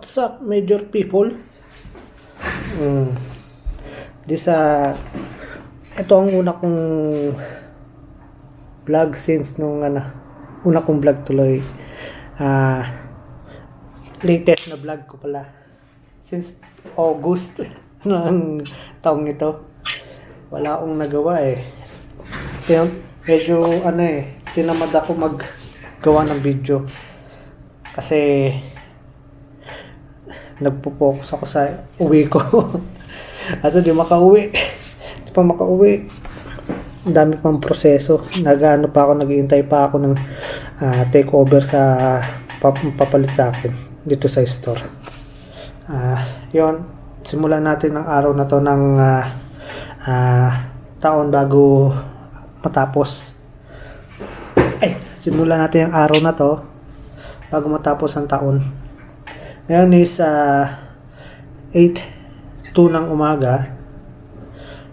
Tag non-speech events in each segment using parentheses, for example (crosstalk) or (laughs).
What's up, major people? Mm. Di sa... Ito ang una kong vlog since nung ano, una kong vlog tuloy. Ah, latest na vlog ko pala. Since August (laughs) ng taong ito. Wala akong nagawa eh. Kaya medyo ano eh, tinamad ako maggawa ng video. Kasi nagpo-focus ako sa uwi ko. (laughs) Kasi di makauwi. Di pa makauwi. Ang dami pang proseso. Nagano pa ako, naghihintay pa ako ng ah, takeover sa pap papalit sa akin dito sa store. Ah, yon simulan natin ang araw na to ng ah, ah, taon bago matapos. Ay, simulan natin ang araw na to bago matapos ang taon. Ngayon is uh, 8 2 ng umaga.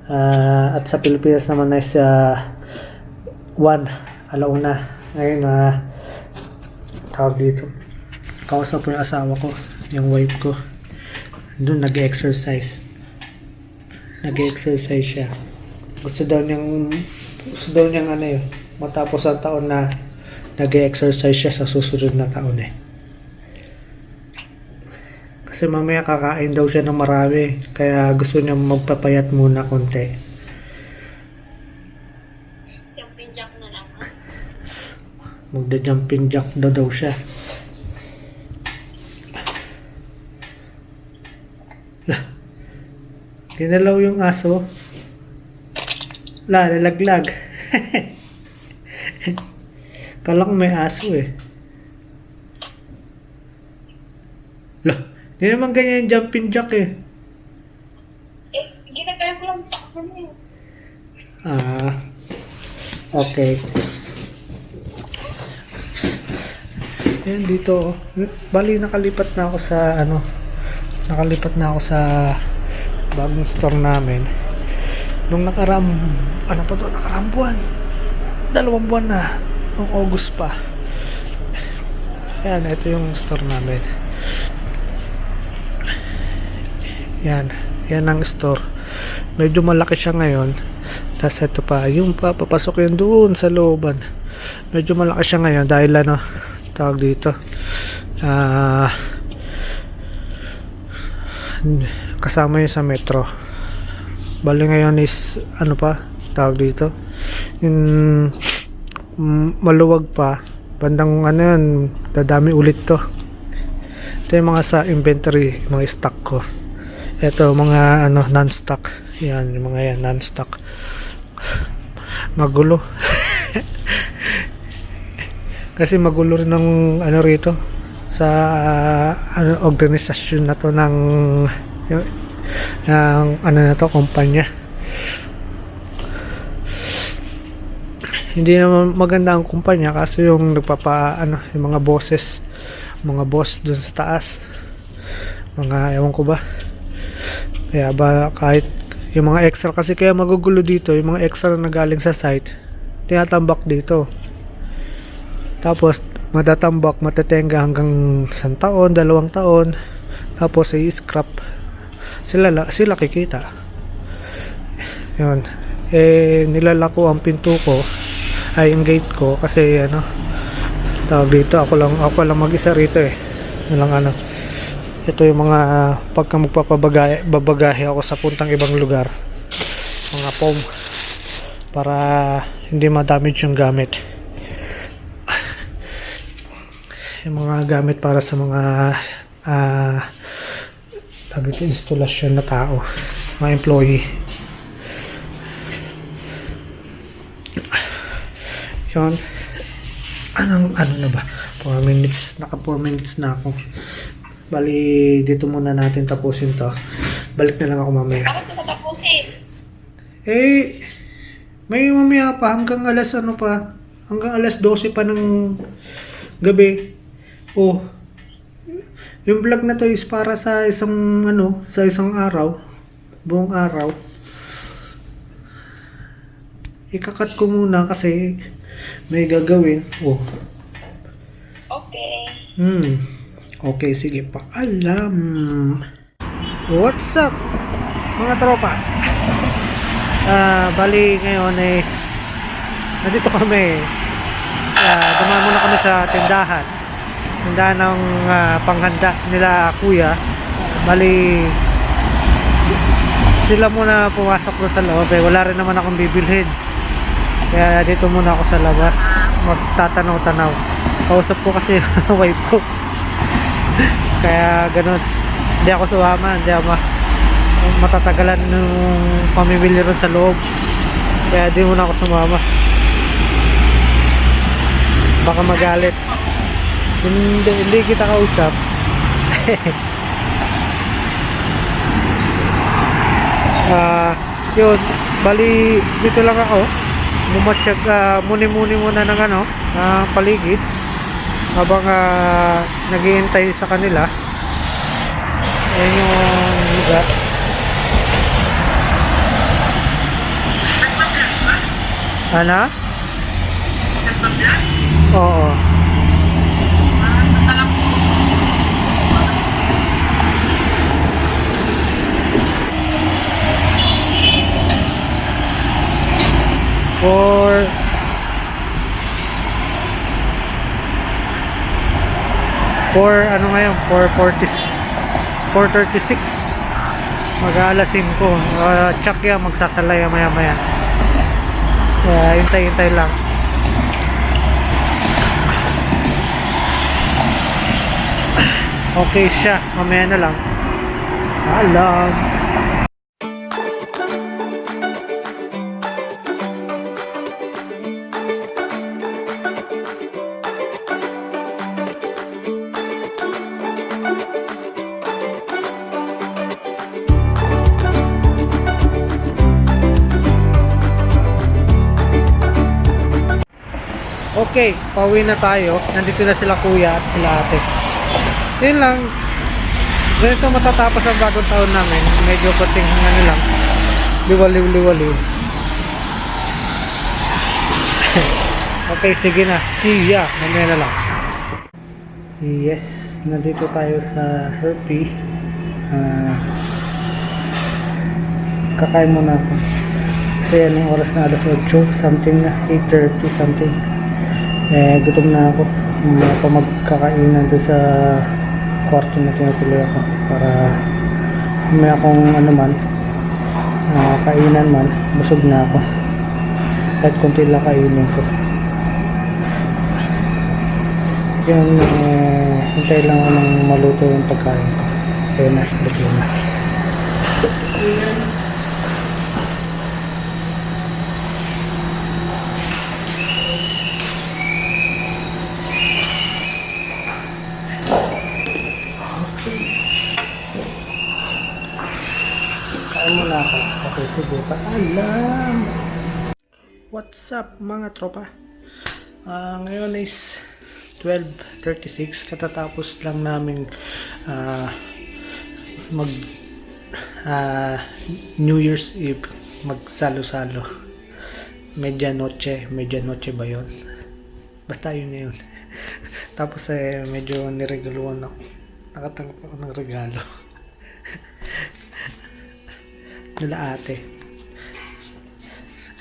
Ah, at sa Pilipinas naman is uh, 1 alauna. Ngayon na uh, tawag dito. Kausap po yung asawa ko, yung wife ko. Doon nag-exercise. Nag-exercise siya. Gusto daw niyang gusto daw niyang ano yun, matapos ang taon na nag-exercise siya sa susunod na taon eh. Kasi mamaya kakain daw siya ng marami. Kaya gusto niya magpapayat muna konti. Jumping jack na lang. Magda-jumping jack daw daw siya. Ginalaw yung aso. La, nalaglag. (laughs) Kala ko may aso eh. Lah, di naman ganyan yung jumping jack eh. Eh, ginagaya ko lang sa akin eh. Ah, okay. Yan dito. oh. Bali nakalipat na ako sa ano. Nakalipat na ako sa bagong store namin. Nung nakaram ano pa to nakaram buwan. Dalawang buwan na. Nung August pa. Yan, ito yung store namin. Yan. Yan ang store. Medyo malaki siya ngayon. Tapos ito pa, yung pa, papasok yun doon sa looban. Medyo malaki siya ngayon dahil ano, tawag dito. Ah, kasama yun sa metro. Bali ngayon is, ano pa, tawag dito. Yung mm, maluwag pa. Bandang ano yun, dadami ulit to. Ito yung mga sa inventory, mga stock ko. Ito, mga ano, non-stock. Yan, yung mga yan, non-stock. Magulo. (laughs) Kasi magulo rin ng ano rito sa ah, ano, organisasyon na to ng yung, ng ano na to, kumpanya. Hindi naman maganda ang kumpanya kasi yung nagpapa ano, yung mga bosses, mga boss dun sa taas. Mga ewan ko ba. Kaya ba kahit yung mga extra kasi kaya magugulo dito, yung mga extra na galing sa site, tinatambak dito. Tapos matatambak, matatenga hanggang isang taon, dalawang taon. Tapos i-scrap. Sila la- sila kikita. Yun. Eh nilalako ang pinto ko ay yung gate ko kasi ano tawag dito ako lang ako lang mag-isa rito eh. Lang ano ito yung mga pagka magpapabagahe babagahe ako sa puntang ibang lugar. Mga foam. Para hindi ma-damage yung gamit. (laughs) Yung mga gamit para sa mga ah tawag ito instalasyon na tao. Mga employee. Yun. Anong ano na ba? 4 minutes naka 4 minutes na ako Bali, dito muna natin tapusin to. Balik na lang ako mamaya. Bakit ko tapusin? Eh, may mamaya pa hanggang alas ano pa. Hanggang alas 12 pa ng gabi. Oh, yung vlog na to is para sa isang ano, sa isang araw. Buong araw. Ikakat ko muna kasi may gagawin. Oh, Okay. Hmm. Okay, sige, paalam. What's up, mga tropa? (laughs) Ah, bali ngayon is nandito kami. Ah, dumaan muna kami sa tindahan. Tindahan ng ah, panghanda nila kuya. Bali sila muna pumasok doon sa loob eh. Wala rin naman akong bibilhin. Kaya dito muna ako sa labas. Magtatanaw-tanaw. Kausap ko kasi (laughs) wife ko. (laughs) Kaya ganun. Hindi ako sumama. Hindi ako ma matatagalan ng pamimili ron sa loob. Kaya di muna ako sumama. Baka magalit. Hindi, hindi kita kausap. (laughs) Ah, yun. Bali, dito lang ako. Bumatsyag, ah, muni-muni muna ng ano, ng paligid. Habang ah, naghihintay sa kanila. Ayan yung lugar. Ano? Oo. For for ano ngayon? For 40 436 mag-aalas 5 uh, check yan magsasalay maya maya kaya hintay hintay lang. Okay siya. Mamaya na lang. Alam Okay, pauwi na tayo. Nandito na sila kuya at sila ate. Yun lang. Ganito matatapos ang bagong taon namin. Medyo pating ano lang. Liwaliw-liwaliw. (laughs) okay, sige na. See ya. Mamaya na lang. Yes, nandito tayo sa Herpy. Ah, kakain muna ako. Kasi anong oras na alas 8, something na, 8.30 something. Eh, gutom na ako. Hindi ako magkakainan doon sa kwarto na tinutuloy ako para may akong ano man ah, kainan man, busog na ako. Kahit konti lang kainin ko. Yung eh, hintay lang ako ng maluto yung pagkain ko. Ayun na, na. Kain muna ako. Okay, sige. Paalam. What's up mga tropa? Ah, ngayon is 12.36. Katatapos lang namin ah, mag ah, New Year's Eve. Magsalo-salo. Medianoche. Medianoche ba yun? Basta yun na yun. (laughs) Tapos eh, medyo niregaluhan ako. Nakatanggap ako ng regalo. Nila ate.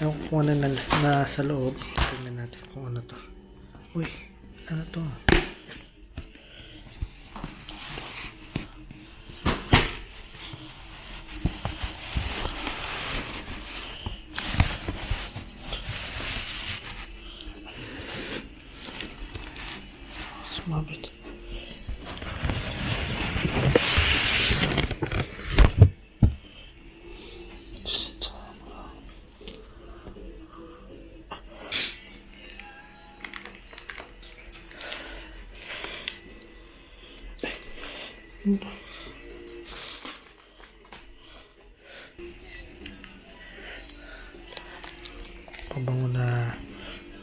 Ewan kung ano na, na sa loob. Tingnan natin kung ano to. Uy, ano to? Pabango na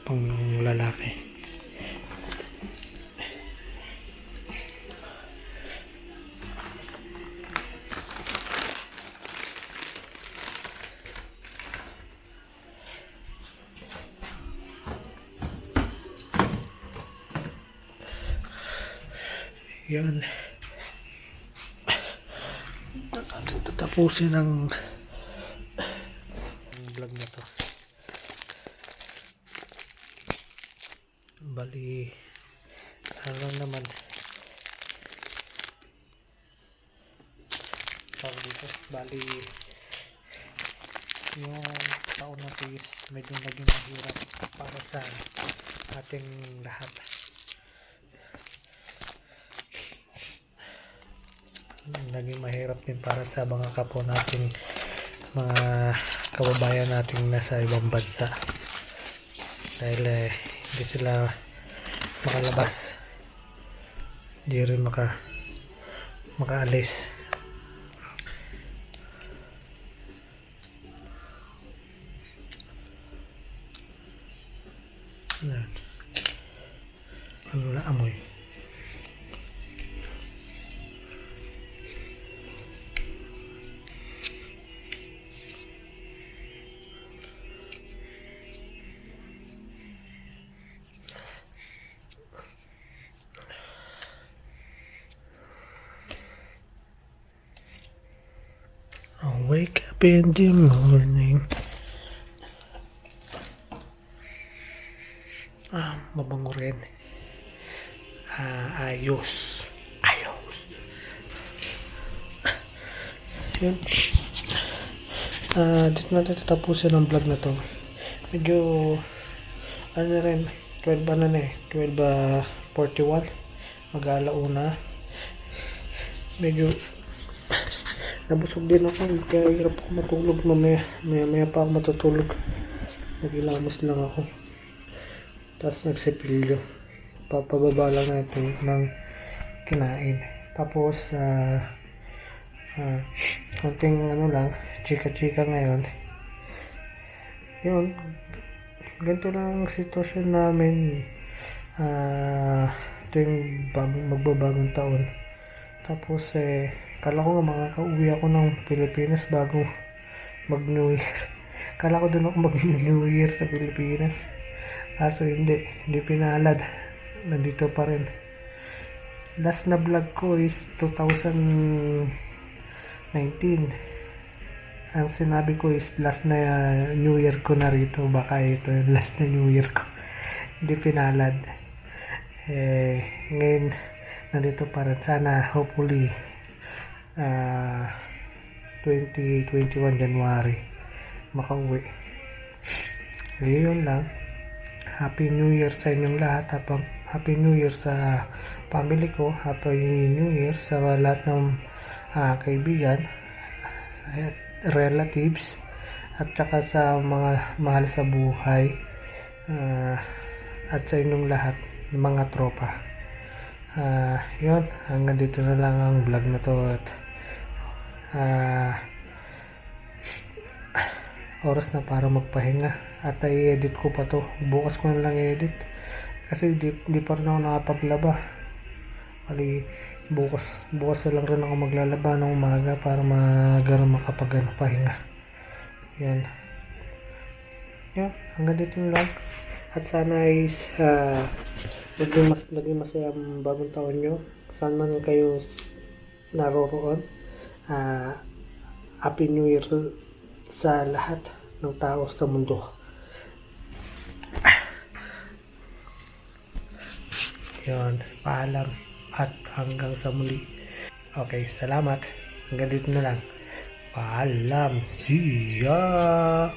pang lalaki. Yan. Natin tatapusin ang vlog na to. Bali, ano lang naman. Tawag dito. Bali, yung taon na to is medyo naging mahirap para sa ating lahat. Naging mahirap din para sa mga kapwa nating mga kababayan nating nasa ibang bansa. Dahil eh, hindi sila makalabas. Hindi rin maka makaalis. Yan. Ano na amoy? Wake up in the morning. Ah, mabango rin. Ah, ayos. Ayos. Yun. Ah, dito natin tatapusin ang vlog na to. Medyo, ano na rin, 12 ano na eh, 12 ah, 41. Mag-alauna. Medyo, nabusog din ako, kaya hirap ako matulog mamaya. Maya, maya pa ako matutulog. Nagilamos lang ako. Tapos nagsipilyo. Papababa lang natin ng kinain. Tapos, ah, ah, konting ano lang, chika-chika ngayon. Yun, ganito lang ang sitwasyon namin ah tuwing bagong magbabagong taon. Tapos eh, kala ko nga makakauwi ako ng Pilipinas bago mag New Year. Kala ko doon ako mag (laughs) New Year sa Pilipinas. Kaso hindi, hindi pinalad. Nandito pa rin. Last na vlog ko is 2019. Ang sinabi ko is last na New Year ko na rito. Baka ito yung last na New Year ko. (laughs) Hindi pinalad. Eh, ngayon, nandito pa rin. Sana, hopefully, ah 2021 January, makauwi. Ngayon lang. Happy New Year sa inyong lahat. Happy, Happy New Year sa family ko. Happy New Year sa lahat ng ah, kaibigan, sa relatives, at saka sa mga mahal sa buhay ah, at sa inyong lahat mga tropa. Ah, yun, hanggang dito na lang ang vlog na to at ah, oras na para magpahinga. At i-edit ko pa to. Bukas ko na lang i-edit. Kasi di, di pa rin ako nakapaglaba. Kali bukas. Bukas na lang rin ako maglalaba ng umaga para magara makapag ano, pahinga. Yan. Yan. Hanggang dito lang. At sana is ah, naging, mas, naging masaya ang bagong taon nyo. Saan man kayo naroroon ah, Happy New Year sa lahat ng tao sa mundo. Yun, paalam at hanggang sa muli. Okay, salamat. Hanggang dito na lang. Paalam. See ya!